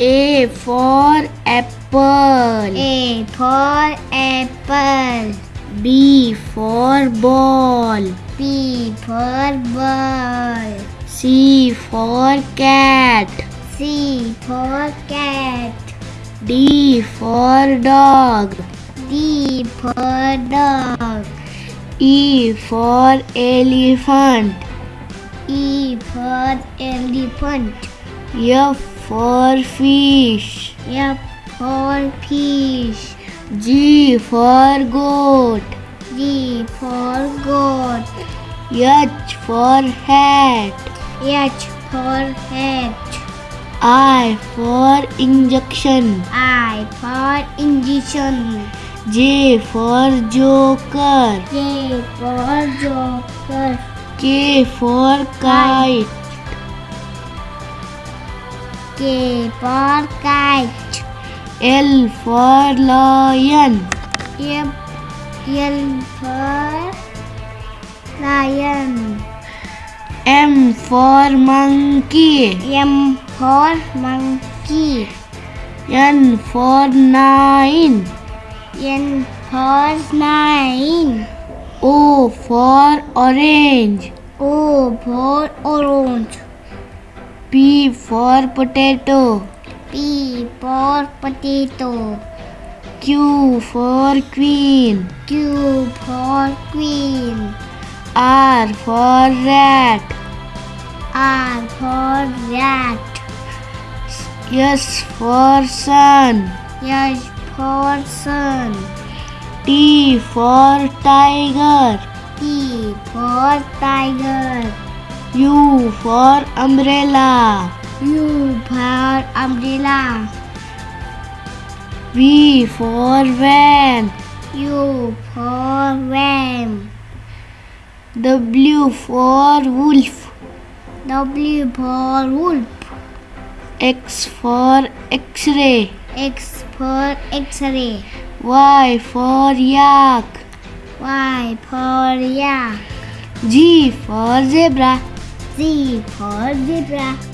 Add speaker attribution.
Speaker 1: A for apple.
Speaker 2: A for apple.
Speaker 1: B for ball.
Speaker 2: B for ball.
Speaker 1: C for cat.
Speaker 2: C for cat.
Speaker 1: D for dog.
Speaker 2: D for dog.
Speaker 1: E for elephant.
Speaker 2: E for elephant.
Speaker 1: F for fish.
Speaker 2: F for fish.
Speaker 1: G for goat.
Speaker 2: G for goat.
Speaker 1: H for hat.
Speaker 2: H for hat.
Speaker 1: I for injection.
Speaker 2: I for injection.
Speaker 1: J for joker.
Speaker 2: J for joker.
Speaker 1: K for kite.
Speaker 2: K for kite.
Speaker 1: L for lion.
Speaker 2: M L for lion.
Speaker 1: M for monkey.
Speaker 2: M for monkey.
Speaker 1: N for nine.
Speaker 2: N for nine.
Speaker 1: O for orange.
Speaker 2: O for orange.
Speaker 1: P for potato.
Speaker 2: P for potato.
Speaker 1: Q for queen.
Speaker 2: Q for queen.
Speaker 1: R for rat.
Speaker 2: R for rat.
Speaker 1: S for sun.
Speaker 2: S for sun.
Speaker 1: T for tiger.
Speaker 2: T for tiger.
Speaker 1: U for umbrella.
Speaker 2: U for umbrella.
Speaker 1: V for van.
Speaker 2: U for van.
Speaker 1: W for wolf.
Speaker 2: W for wolf.
Speaker 1: X for x-ray.
Speaker 2: X for X-ray.
Speaker 1: Y for yak.
Speaker 2: Y for yak.
Speaker 1: G for zebra.
Speaker 2: Z for zebra.